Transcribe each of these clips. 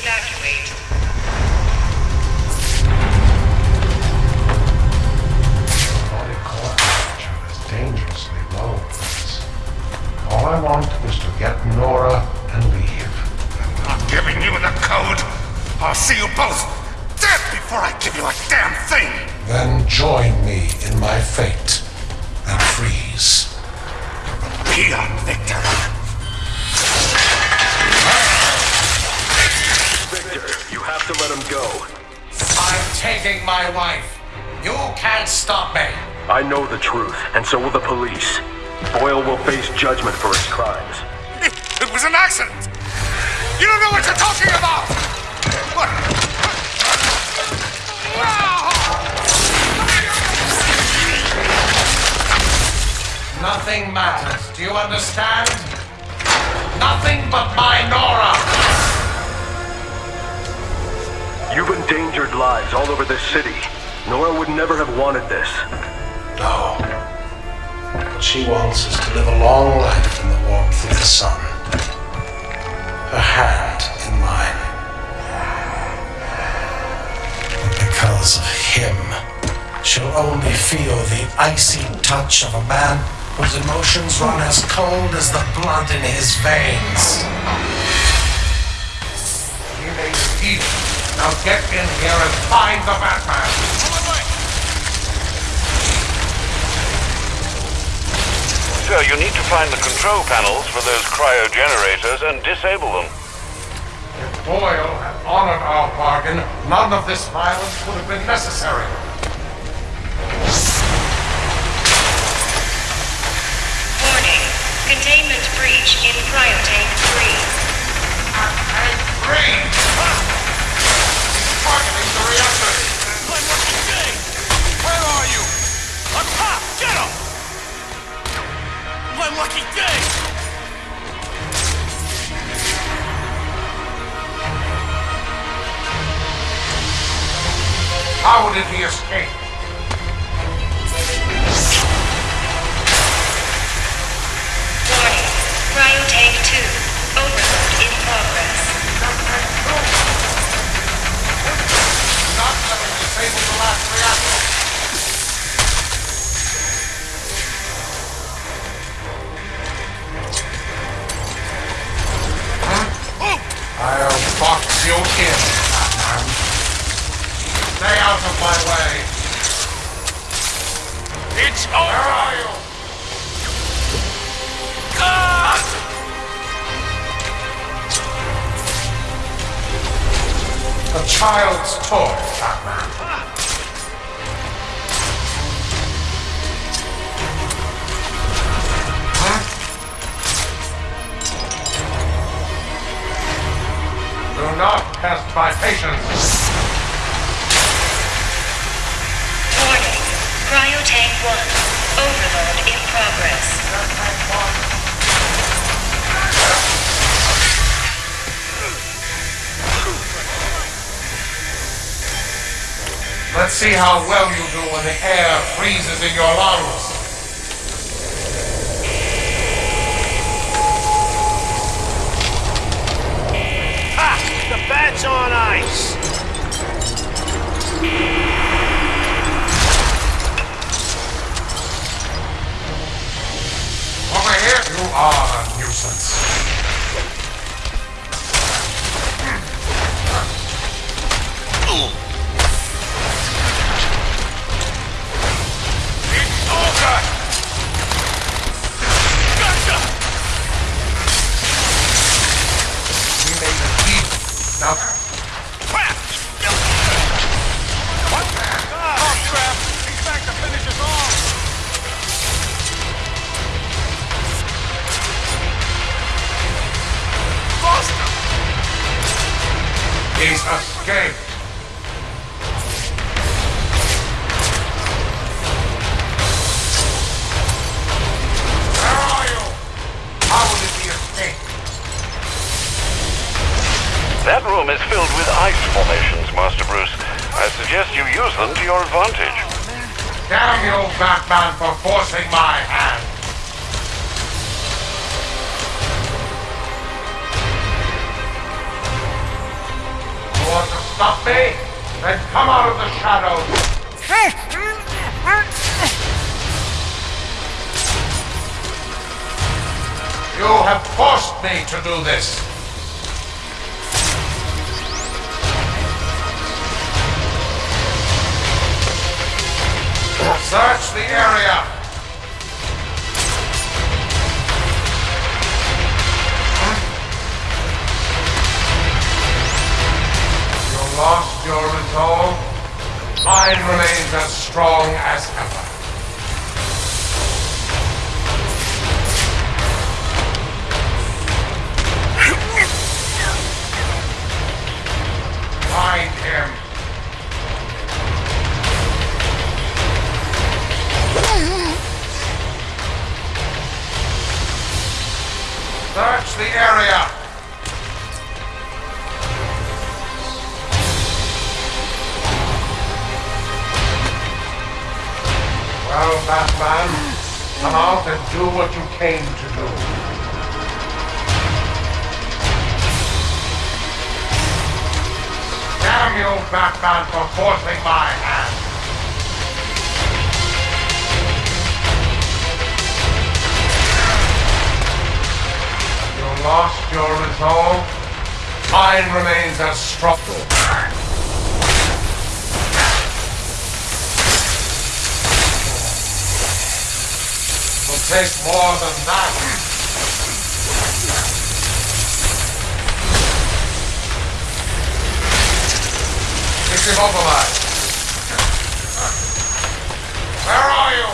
Wayne. Please evacuate. Body core temperature is dangerously low, Prince. All I want is to get Nora and leave. I'm not giving you the code. I'll see you both dead before I give you a damn thing. Then join me in my fate stop me. I know the truth, and so will the police. Boyle will face judgment for his crimes. It, it was an accident. You don't know what you're talking about. What? Nothing matters. Do you understand? Nothing but my Nora. You've endangered lives all over this city. Nora would never have wanted this. No. What she wants is to live a long life in the warmth of the sun. Her hand in mine. But because of him, she'll only feel the icy touch of a man whose emotions run as cold as the blood in his veins. He made a deal. Now get in here and find the Batman! Sir, you need to find the control panels for those cryo-generators and disable them. If Boyle had honored our bargain, none of this violence would have been necessary. Warning. Containment breach in cryotank 3. 3? Patience. Warning. Cryotank 1. Overload in progress. Let's see how well you do when the air freezes in your lungs. Your advantage. Damn you, Batman, for forcing my hand. You want to stop me, then come out of the shadows. You have forced me to do this. Search the area. You lost your resolve. Mine remains as strong as ever. Batman, for forcing my hand. You lost your resolve. Mine remains as strong. It will take more than that. Him immobilized. Where are you?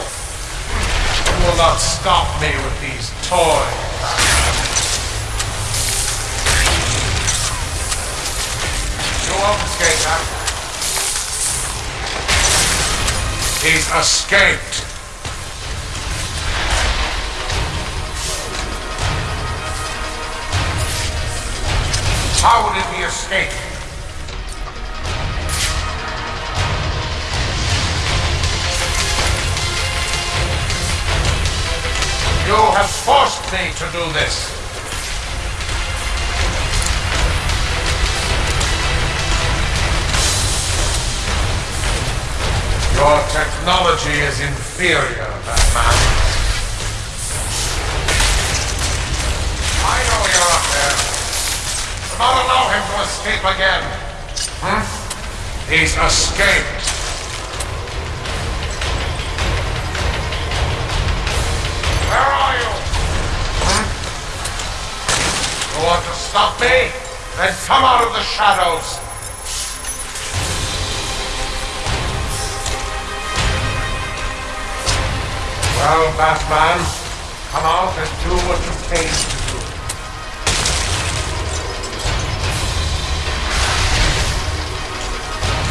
You will not stop me with these toys. You won't escape that. He's escaped. How did he escape? You have forced me to do this. Your technology is inferior, Batman. I know you're up there. Do not allow him to escape again. Hmm? He's escaped. You want to stop me? Then come out of the shadows. Well, Batman, come out and do what you came to do.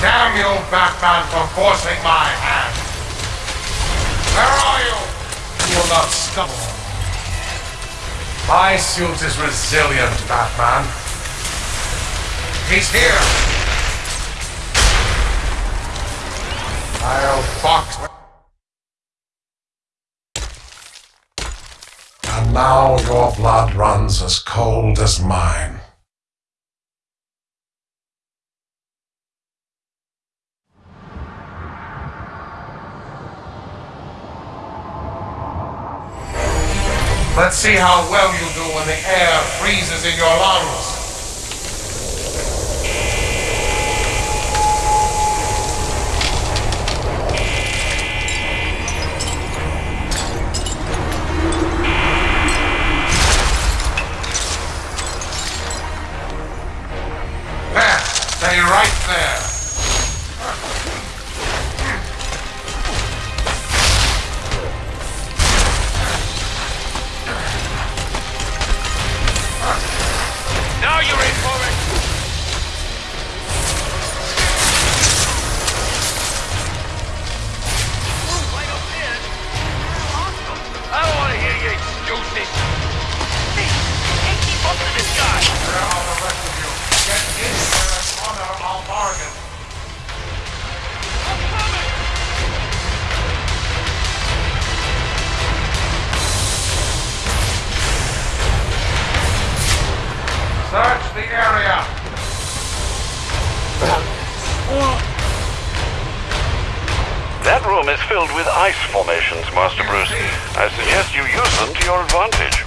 Damn you, Batman, for forcing my hand. Where are you? You will not stop. My suit is resilient, Batman. He's here. I'll box. And now your blood runs as cold as mine. Let's see how well you do when the air freezes in your lungs. There, stay right there. The area. That room is filled with ice formations, Master Bruce. I suggest you use them to your advantage.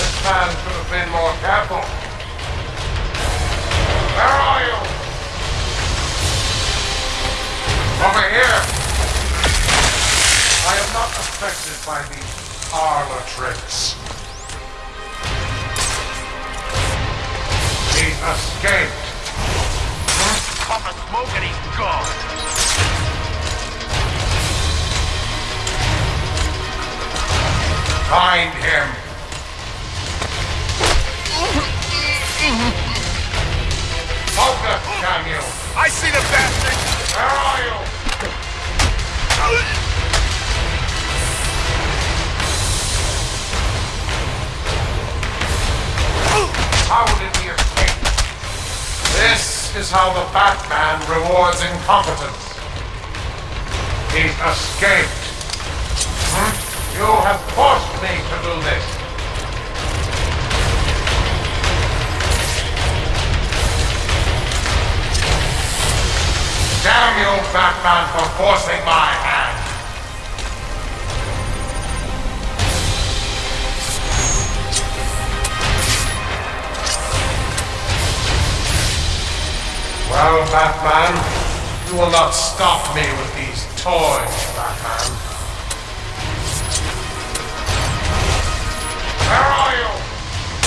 This man should have been more careful. Where are you? Over here. I am not affected by these parlor tricks. Escaped. Puff of smoke and he's gone. Find him. Focus, Daniel. I see the bastard! Where are you? How did he escape? This is how the Batman rewards incompetence. He escaped. Hmm? You have forced me to do this. Damn you, Batman, for forcing my hand. Well, Batman, you will not stop me with these toys, Batman. Where are you?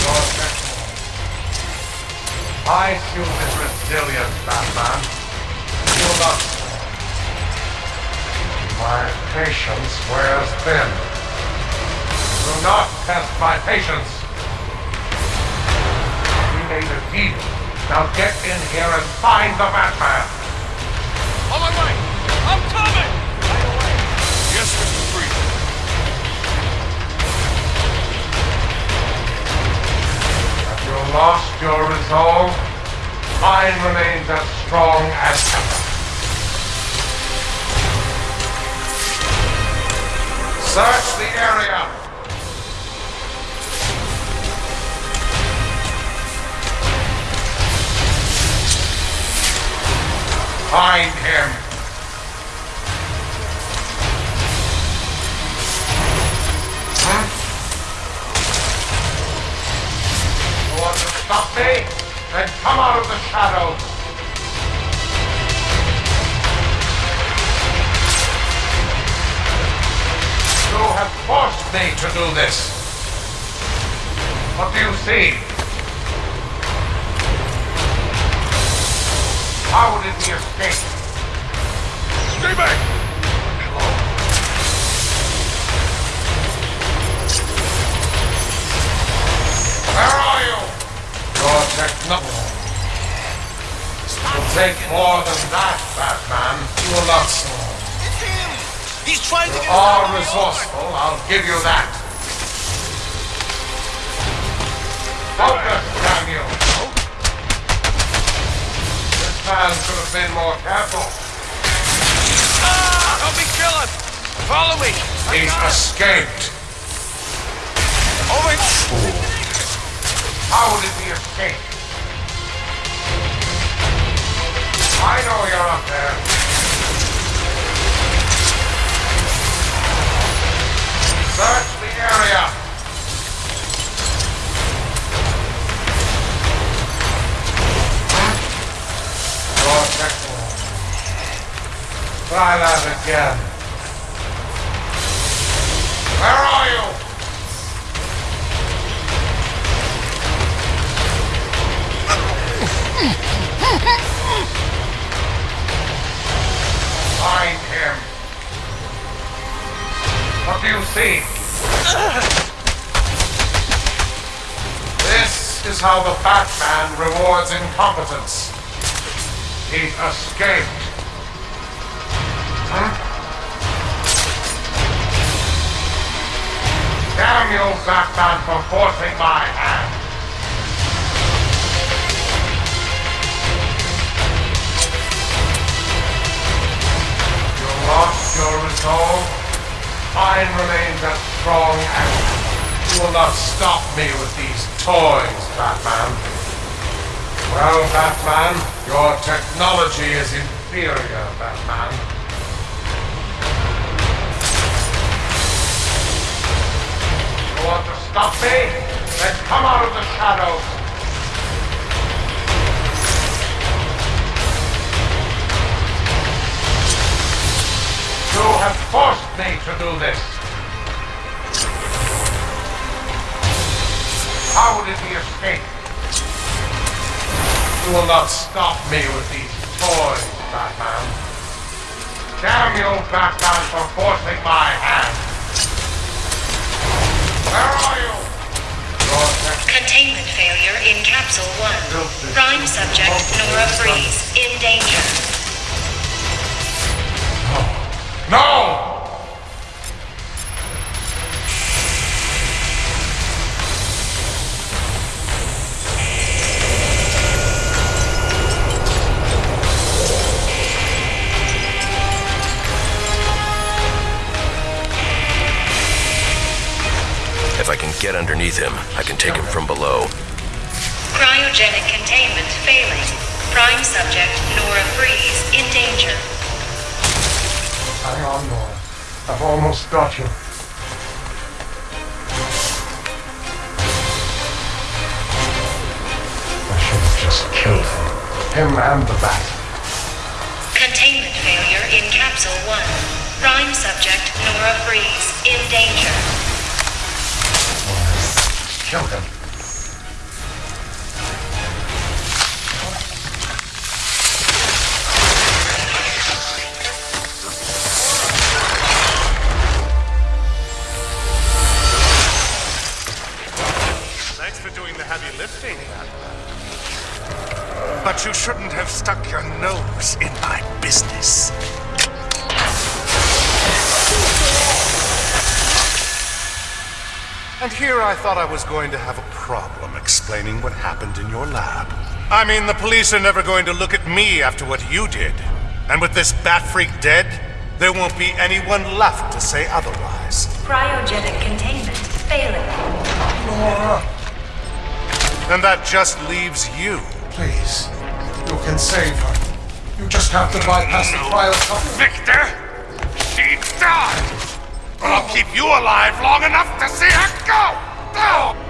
Your. My suit is resilient, Batman. You will not. My patience wears thin. Do not test my patience. We made a deal. Now get in here and find the Batman. On my way! I'm coming! Right away! Yes, Mr. Freeze. Have you lost your resolve? Mine remains as strong as ever. Search the area. Find him. Hmm? You want to stop me? Then come out of the shadows. You have forced me to do this. What do you see? How did he escape? Stay back! Hello? Where are you? Your technology. will take more than that, Batman. You will not slow. It's him! He's trying to You get are of New York. resourceful, I'll give you that. Focus, Man should have been more careful. Ah! Help me kill him! Follow me! I He's got him. escaped. Over! How did he escape? I know you're up there. Search the area. Your technical. Try that again. Where are you? Find him. What do you see? This is how the Batman rewards incompetence. He escaped. Hmm? Damn you, Batman, for forcing my hand. You lost your resolve. Mine remains as strong as you will not stop me with these toys, Batman. Well, Batman, your technology is inferior, Batman. You want to stop me? Then come out of the shadows. You have forced me to do this. How did he escape? You will not stop me with these toys, Batman. Damn you, Batman, for forcing my hand. Where are you? Containment failure in Capsule 1. Prime subject Nora Fries in danger. No! Get underneath him, I can take him from below. Cryogenic containment failing. Prime subject Nora Fries in danger. Hang on, Nora. I've almost got you. I should have just killed him. Him and the bat. Containment failure in Capsule 1. Prime subject Nora Fries in danger. Kill him. Here I thought I was going to have a problem explaining what happened in your lab. I mean, the police are never going to look at me after what you did. And with this bat freak dead, there won't be anyone left to say otherwise. Cryogenic containment failing. Laura! And that just leaves you. please. You can save her. You just have to bypass the cryo coupling. Victor, she died. I'll keep you alive long enough to see her go. Oh.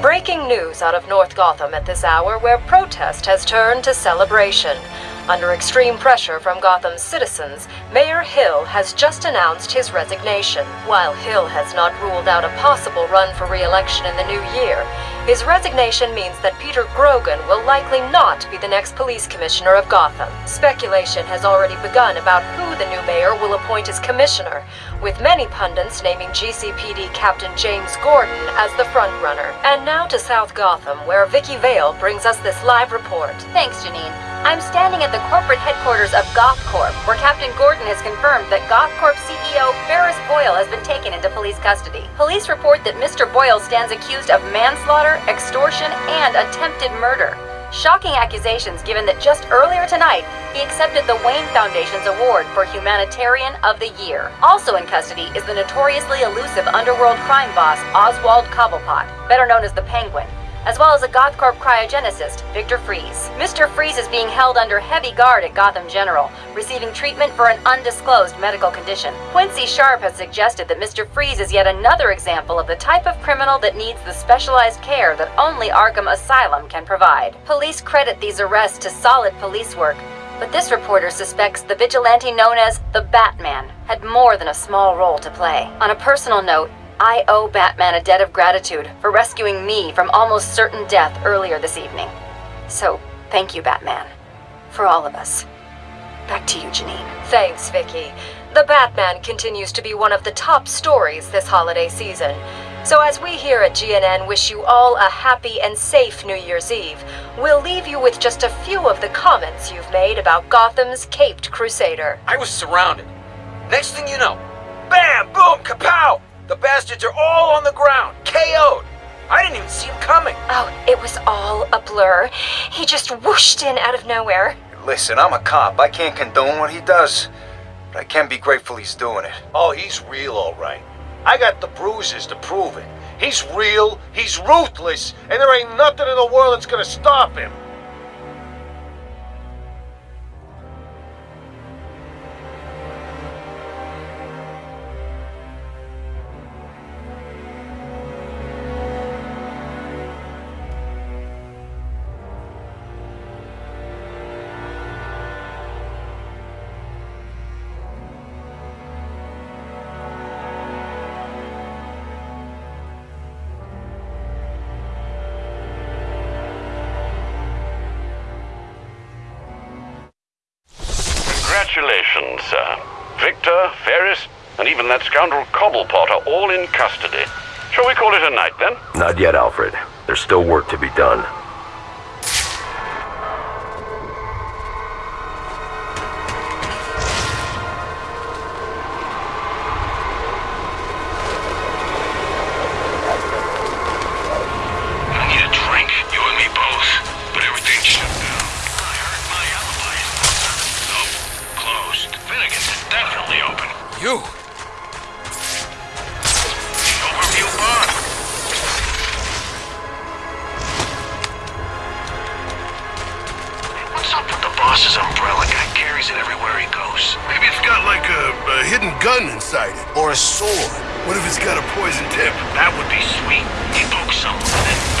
Breaking news out of North Gotham at this hour where protest has turned to celebration. Under extreme pressure from Gotham's citizens, Mayor Hill has just announced his resignation. While Hill has not ruled out a possible run for re-election in the new year, his resignation means that Peter Grogan will likely not be the next police commissioner of Gotham. Speculation has already begun about who the new mayor will appoint as commissioner, with many pundits naming GCPD Captain James Gordon as the frontrunner. And now to South Gotham, where Vicki Vale brings us this live report. Thanks, Janine. I'm standing at the corporate headquarters of GothCorp, where Captain Gordon has confirmed that GothCorp CEO Ferris Boyle has been taken into police custody. Police report that Mr. Boyle stands accused of manslaughter, extortion, and attempted murder. Shocking accusations given that just earlier tonight, he accepted the Wayne Foundation's award for Humanitarian of the Year. Also in custody is the notoriously elusive underworld crime boss Oswald Cobblepot, better known as the Penguin, as well as a GothCorp cryogenicist, Victor Fries. Mr. Freeze is being held under heavy guard at Gotham General, receiving treatment for an undisclosed medical condition. Quincy Sharp has suggested that Mr. Freeze is yet another example of the type of criminal that needs the specialized care that only Arkham Asylum can provide. Police credit these arrests to solid police work, but this reporter suspects the vigilante known as the Batman had more than a small role to play. On a personal note, I owe Batman a debt of gratitude for rescuing me from almost certain death earlier this evening. So, thank you, Batman. For all of us. Back to you, Janine. Thanks, Vicki. The Batman continues to be one of the top stories this holiday season. So, as we here at GNN wish you all a happy and safe New Year's Eve, we'll leave you with just a few of the comments you've made about Gotham's Caped Crusader. I was surrounded. Next thing you know, bam, boom, kapow! The bastards are all on the ground, KO'd. I didn't even see him coming. Oh, it was all a blur. He just whooshed in out of nowhere. Listen, I'm a cop. I can't condone what he does. But I can be grateful he's doing it. Oh, he's real, all right. I got the bruises to prove it. He's real, he's ruthless, and there ain't nothing in the world that's gonna stop him. And even that scoundrel Cobblepot are all in custody. Shall we call it a night then? Not yet, Alfred. There's still work to be done. I need a drink, You and me both. But everything's shut down. I heard my apothecary is closed. Where again is it definitely open? you gun inside it, or a sword. What if it's got a poison tip? That would be sweet. He and then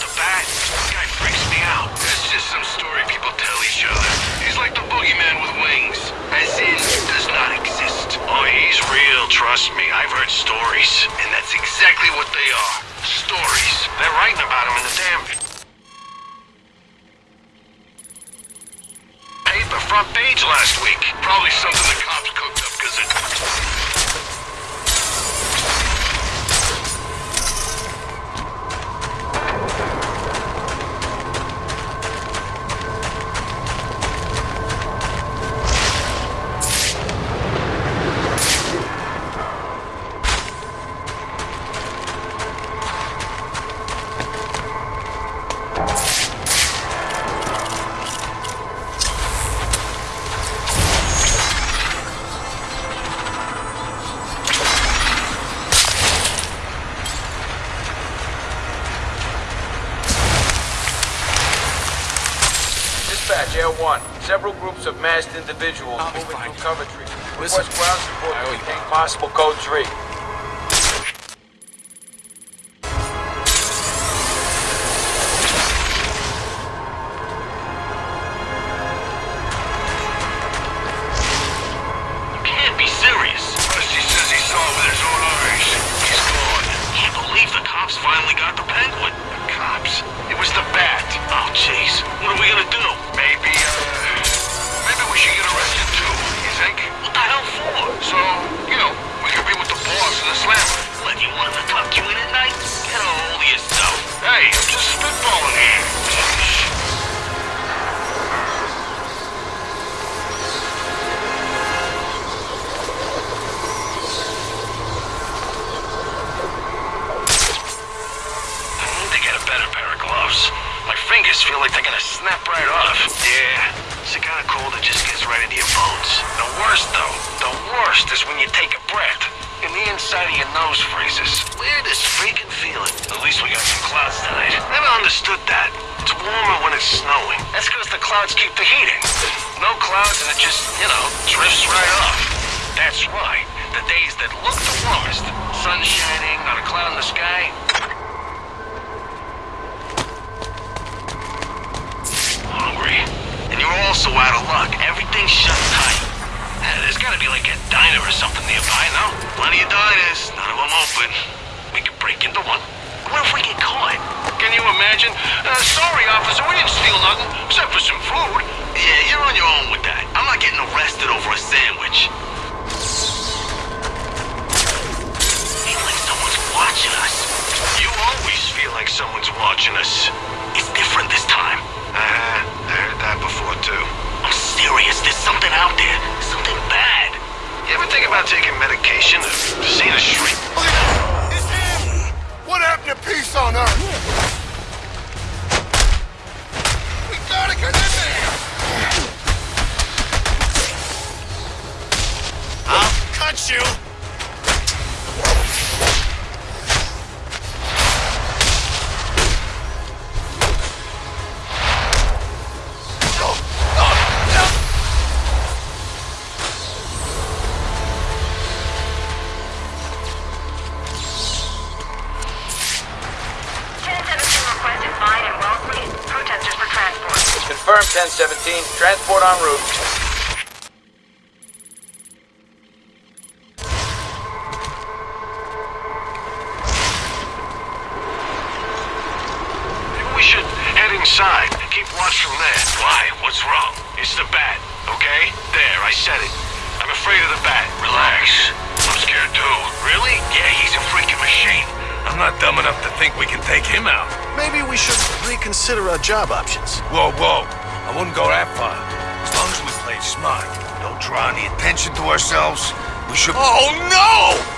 the bat, this guy freaks me out. It's just some story people tell each other. He's like the boogeyman with wings. As in, does not exist. Oh, he's real, trust me. I've heard stories. And that's exactly what they are. Stories. They're writing about him in the damn paper front page last week. Probably something the cops cooked up because it... Several groups of masked individuals moving through Coventry. Request ground support to contain possible code 3. Warmer when it's snowing. That's because the clouds keep the heat in. No clouds and it just, you know, drifts right off. That's right. The days that look the warmest. Sun shining, not a cloud in the sky. hungry. And you're also out of luck. Everything's shut tight. Yeah, there's gotta be like a diner or something nearby, no? Plenty of diners. None of them open. We could break into one. What if we get caught? Can you imagine? Uh, sorry, officer, we didn't steal nothing, except for some food. Yeah, you're on your own with that. I'm not getting arrested over a sandwich. Feel like someone's watching us. You always feel like someone's watching us. It's different this time. Uh-huh. I heard that before, too. I'm serious. There's something out there. Something bad. You ever think about taking medication or seeing a shrink? What happened to peace on Earth? We gotta get in there! I'll cut you! 17. Transport en route. inside. Keep watch from there. Why? What's wrong? It's the bat, okay? There, I said it. I'm afraid of the bat. Relax. I'm scared too. Really? Yeah, he's a freaking machine. I'm not dumb enough to think we can take him out. Maybe we should reconsider our job options. Whoa, whoa. Wouldn't go that far. As long as we play smart, don't draw any attention to ourselves, we should... Oh, no!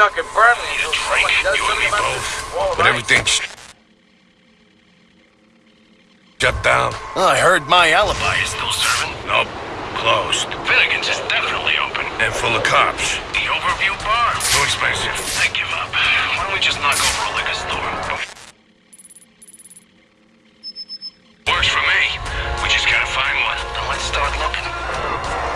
Stuck in Burnley until Drink, you and me both. this wall of But ice. everything's shut down. Oh, I heard my alibi is still serving. Nope. Closed. Finnegan's is definitely open. And full of cops. The overview bar. Too expensive. I give up. Why don't we just knock over a liquor store? Works for me. We just gotta find one. Then let's start looking.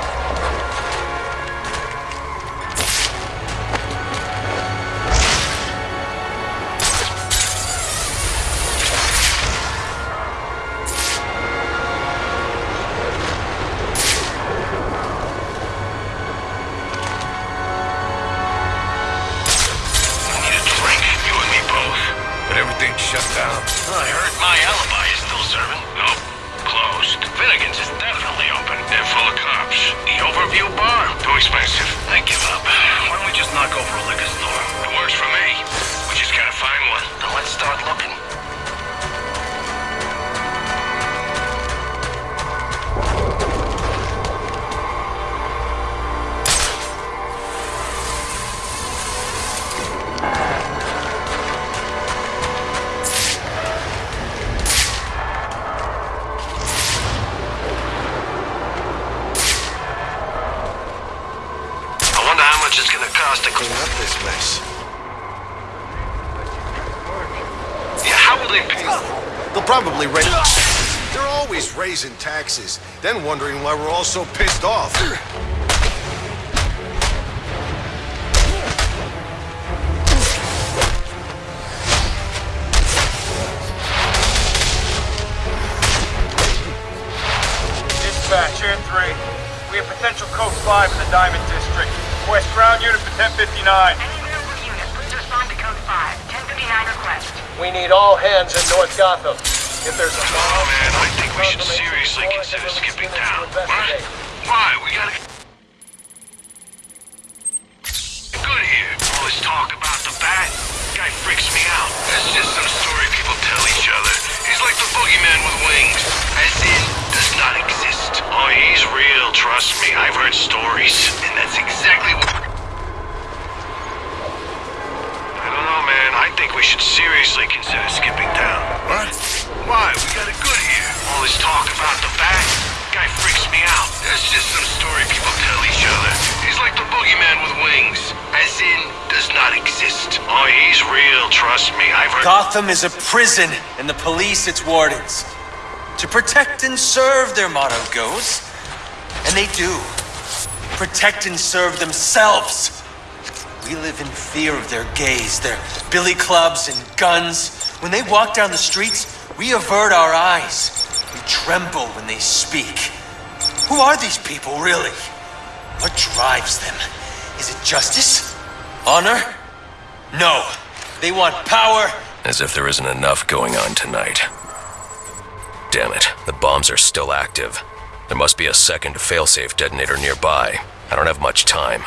Shut down. I heard my alibi is still serving. Nope. Closed. Finnegan's is definitely open. And full of cops. The overview bar. Too expensive. I give up. Why don't we just knock over a liquor store? It works for me. We just gotta find one. Then let's start looking. They're raising taxes, then wondering why we're all so pissed off. Dispatch, Air 3. We have potential code 5 in the Diamond District. West ground unit for 1059. We need all hands in North Gotham. If there's a Oh man, I think we should seriously consider skipping town. What? Why? We gotta good here. All this talk about the bat guy freaks me out. That's just some story people tell each other. He's like the boogeyman with wings. As in, does not exist. Oh, he's real, trust me. I've heard stories. And that's exactly what I don't know, man. I think we should seriously consider skipping town. What? Why? We got it good here. All this talk about the bat guy freaks me out. That's just some story people tell each other. He's like the boogeyman with wings. As in, does not exist. Oh, he's real, trust me. I've heard. Gotham is a prison, and the police its wardens. To protect and serve, their motto goes. And they do. Protect and serve themselves. We live in fear of their gaze, their billy clubs and guns. When they walk down the streets, we avert our eyes. Tremble when they speak. Who are these people, really? What drives them? Is it justice? Honor? No. They want power. As if there isn't enough going on tonight. Damn it, the bombs are still active. There must be a second failsafe detonator nearby. I don't have much time.